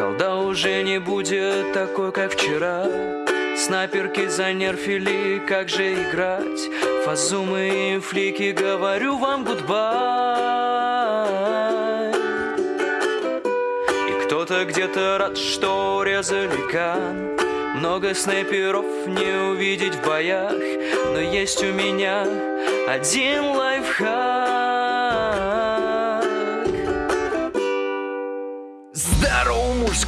Колда уже не будет такой, как вчера. Снайперки занерфили, как же играть? Фазумы и флики, говорю вам гудбай. И кто-то где-то рад, что резали ган Много снайперов не увидеть в боях. Но есть у меня один лайфхак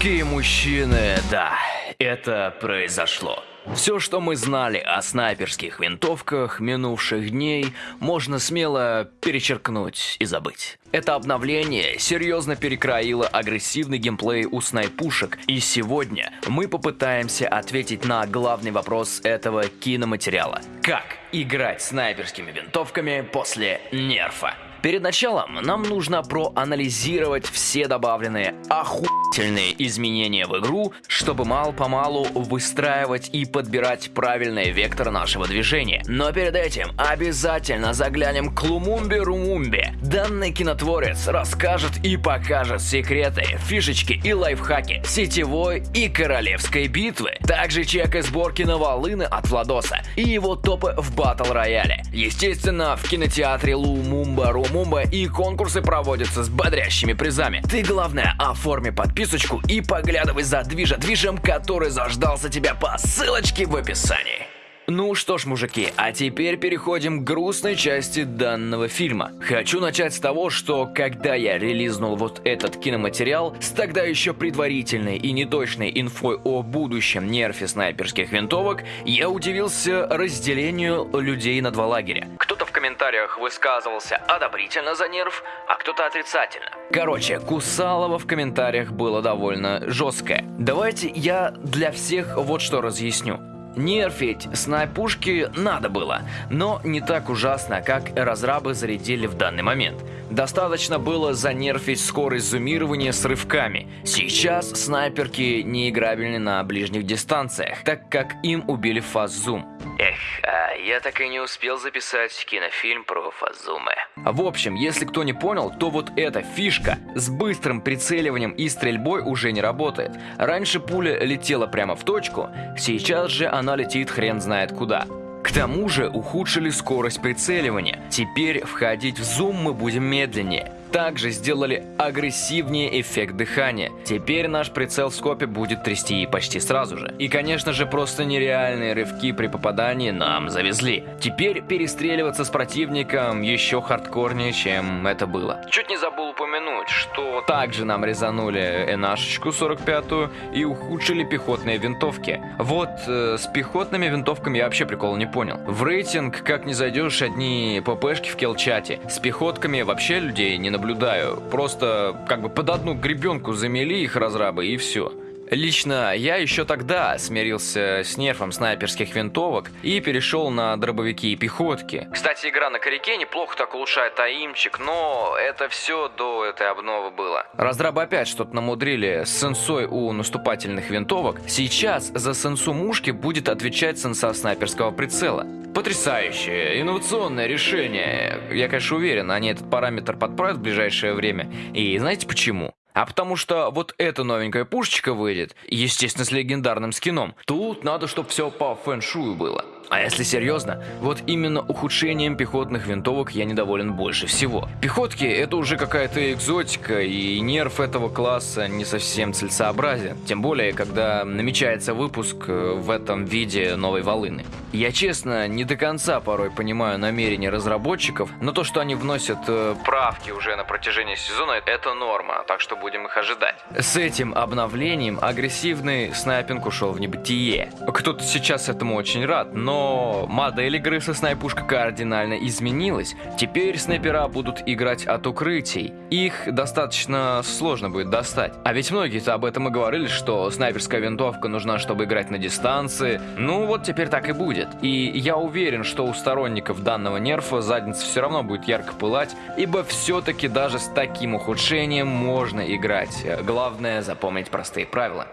мужские мужчины, да, это произошло. Все, что мы знали о снайперских винтовках минувших дней, можно смело перечеркнуть и забыть. Это обновление серьезно перекроило агрессивный геймплей у снайпушек, и сегодня мы попытаемся ответить на главный вопрос этого киноматериала. Как играть снайперскими винтовками после нерфа? Перед началом нам нужно проанализировать все добавленные охуительные изменения в игру, чтобы мало-помалу выстраивать и подбирать правильный вектор нашего движения. Но перед этим обязательно заглянем к Лумумбе Румумбе. Данный кинотворец расскажет и покажет секреты, фишечки и лайфхаки сетевой и королевской битвы. Также чек и сборки на волыны от Владоса и его топы в батл рояле. Естественно, в кинотеатре Лумумба Румумба Мумба и конкурсы проводятся с бодрящими призами. Ты, главное, оформи подписочку и поглядывай за движа-движем, который заждался тебя по ссылочке в описании. Ну что ж, мужики, а теперь переходим к грустной части данного фильма. Хочу начать с того, что когда я релизнул вот этот киноматериал с тогда еще предварительной и неточной инфой о будущем нерфе снайперских винтовок, я удивился разделению людей на два лагеря. Кто-то в комментариях высказывался одобрительно за нерф, а кто-то отрицательно. Короче, Кусалова в комментариях было довольно жесткое. Давайте я для всех вот что разъясню. Нерфить снайпушки надо было, но не так ужасно, как разрабы зарядили в данный момент. Достаточно было занерфить скорость зумирования с рывками. Сейчас снайперки неиграбельны на ближних дистанциях, так как им убили фаз-зум. Эх, а я так и не успел записать кинофильм про фазумы. В общем, если кто не понял, то вот эта фишка с быстрым прицеливанием и стрельбой уже не работает. Раньше пуля летела прямо в точку, сейчас же она летит хрен знает куда. К тому же ухудшили скорость прицеливания. Теперь входить в зум мы будем медленнее также сделали агрессивнее эффект дыхания. Теперь наш прицел в скопе будет трясти почти сразу же. И конечно же просто нереальные рывки при попадании нам завезли. Теперь перестреливаться с противником еще хардкорнее, чем это было. Чуть не забыл упомянуть, что также нам резанули энашечку 45-ю и ухудшили пехотные винтовки. Вот э, с пехотными винтовками я вообще прикол не понял. В рейтинг как не зайдешь одни ППшки в келчате. С пехотками вообще людей не наблюдаю наблюдаю. Просто как бы под одну гребенку замели их разрабы и все. Лично я еще тогда смирился с нерфом снайперских винтовок и перешел на дробовики и пехотки. Кстати, игра на коряке неплохо так улучшает аимчик, но это все до этой обновы было. Разрабы опять что-то намудрили с сенсой у наступательных винтовок. Сейчас за сенсу мушки будет отвечать сенса снайперского прицела. Потрясающее, инновационное решение. Я, конечно, уверен, они этот параметр подправят в ближайшее время. И знаете почему? А потому что вот эта новенькая пушечка выйдет, естественно, с легендарным скином. Тут надо, чтобы все по фэншую было. А если серьезно, вот именно ухудшением пехотных винтовок я недоволен больше всего. Пехотки это уже какая-то экзотика, и нерв этого класса не совсем целесообразен. Тем более, когда намечается выпуск э, в этом виде новой волыны. Я честно не до конца порой понимаю намерения разработчиков, но то, что они вносят э, правки уже на протяжении сезона, это норма, так что будем их ожидать. С этим обновлением агрессивный снайпинг ушел в небытие. Кто-то сейчас этому очень рад, но модель игры со снайпушкой кардинально изменилась. Теперь снайпера будут играть от укрытий. Их достаточно сложно будет достать. А ведь многие-то об этом и говорили, что снайперская винтовка нужна, чтобы играть на дистанции. Ну вот теперь так и будет. И я уверен, что у сторонников данного нерфа задница все равно будет ярко пылать, ибо все-таки даже с таким ухудшением можно играть. Главное запомнить простые правила.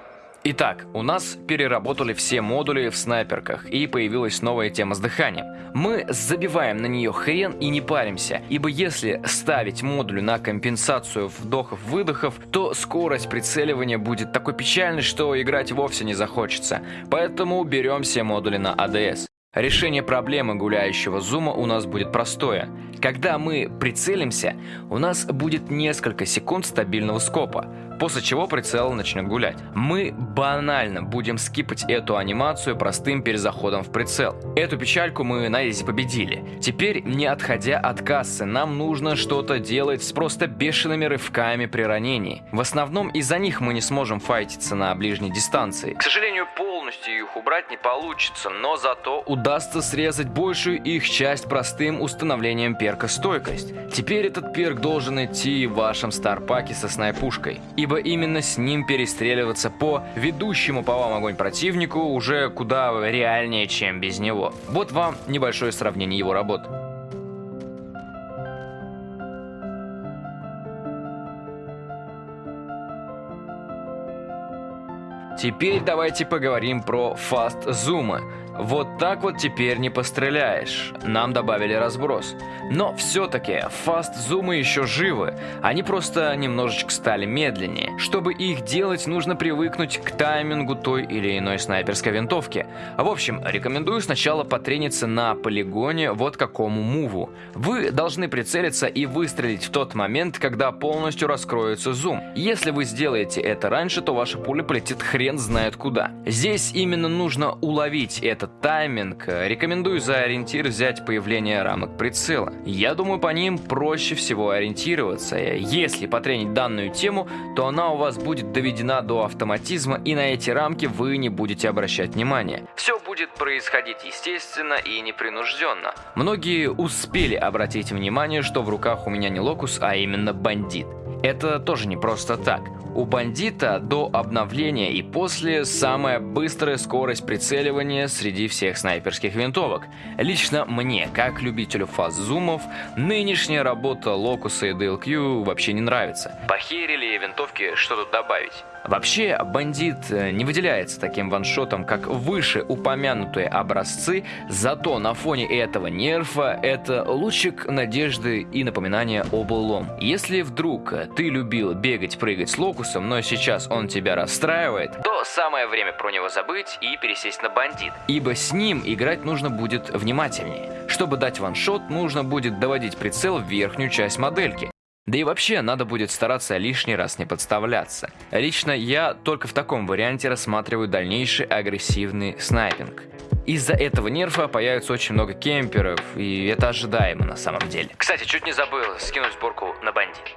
Итак, у нас переработали все модули в снайперках и появилась новая тема с дыханием. Мы забиваем на нее хрен и не паримся, ибо если ставить модули на компенсацию вдохов-выдохов, то скорость прицеливания будет такой печальной, что играть вовсе не захочется. Поэтому берем все модули на АДС. Решение проблемы гуляющего зума у нас будет простое. Когда мы прицелимся, у нас будет несколько секунд стабильного скопа, после чего прицел начнет гулять. Мы банально будем скипать эту анимацию простым перезаходом в прицел. Эту печальку мы на изи победили. Теперь, не отходя от кассы, нам нужно что-то делать с просто бешеными рывками при ранении. В основном из-за них мы не сможем файтиться на ближней дистанции. К сожалению, полностью их убрать не получится, но зато удастся срезать большую их часть простым установлением перка стойкость. Теперь этот перк должен идти в вашем старпаке со снайпушкой, ибо именно с ним перестреливаться по ведущему по вам огонь противнику уже куда реальнее, чем без него. Вот вам небольшое сравнение его работ. Теперь давайте поговорим про фаст-зумы. Вот так вот теперь не постреляешь. Нам добавили разброс. Но все-таки фаст-зумы еще живы. Они просто немножечко стали медленнее. Чтобы их делать, нужно привыкнуть к таймингу той или иной снайперской винтовки. В общем, рекомендую сначала потрениться на полигоне вот какому муву. Вы должны прицелиться и выстрелить в тот момент, когда полностью раскроется зум. Если вы сделаете это раньше, то ваша пуля полетит хрен знает куда. Здесь именно нужно уловить этот тайминг, рекомендую за ориентир взять появление рамок прицела. Я думаю, по ним проще всего ориентироваться. Если потренить данную тему, то она у вас будет доведена до автоматизма, и на эти рамки вы не будете обращать внимания. Все будет происходить естественно и непринужденно. Многие успели обратить внимание, что в руках у меня не локус, а именно бандит. Это тоже не просто так. У бандита до обновления и после самая быстрая скорость прицеливания среди всех снайперских винтовок. Лично мне, как любителю фаз-зумов, нынешняя работа локуса и DLQ вообще не нравится. Похерили винтовки, что тут добавить? Вообще, бандит э, не выделяется таким ваншотом, как выше упомянутые образцы, зато на фоне этого нерфа это лучик надежды и напоминание о былом. Если вдруг ты любил бегать, прыгать с локусом, но сейчас он тебя расстраивает, то самое время про него забыть и пересесть на бандит. Ибо с ним играть нужно будет внимательнее. Чтобы дать ваншот, нужно будет доводить прицел в верхнюю часть модельки. Да и вообще, надо будет стараться лишний раз не подставляться. Лично я только в таком варианте рассматриваю дальнейший агрессивный снайпинг. Из-за этого нерфа появится очень много кемперов, и это ожидаемо на самом деле. Кстати, чуть не забыл скинуть сборку на бандит.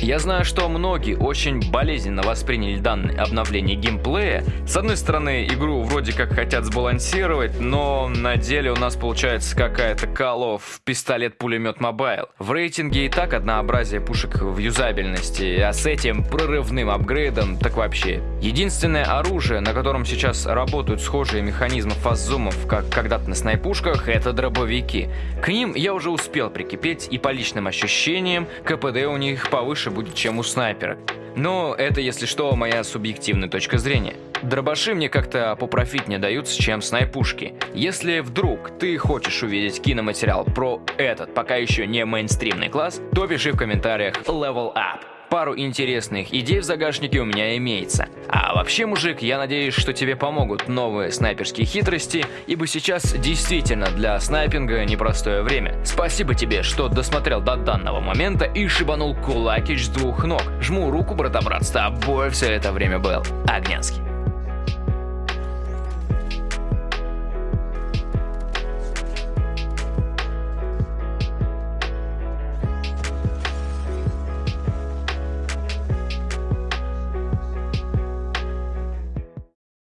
Я знаю, что многие очень болезненно восприняли данное обновление геймплея. С одной стороны, игру вроде как хотят сбалансировать, но на деле у нас получается какая-то of пистолет-пулемет Mobile. В рейтинге и так однообразие пушек в юзабельности, а с этим прорывным апгрейдом так вообще. Единственное оружие, на котором сейчас работают схожие механизмы fast zoom ов, как когда-то на снайпушках, это дробовики. К ним я уже успел прикипеть, и по личным ощущениям КПД у них повыше больше будет, чем у снайпера. Но это, если что, моя субъективная точка зрения. Дробаши мне как-то попрофитнее даются, чем снайпушки. Если вдруг ты хочешь увидеть киноматериал про этот пока еще не мейнстримный класс, то пиши в комментариях Level Up пару интересных идей в загашнике у меня имеется. А вообще, мужик, я надеюсь, что тебе помогут новые снайперские хитрости, ибо сейчас действительно для снайпинга непростое время. Спасибо тебе, что досмотрел до данного момента и шибанул кулакич с двух ног. Жму руку, брата-брат, с тобой все это время был Огнянский.